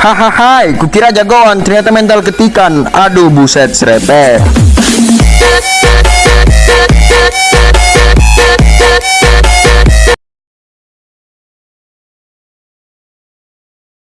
Hahaha, kukira jagoan, ternyata mental ketikan. Aduh, buset, serepet.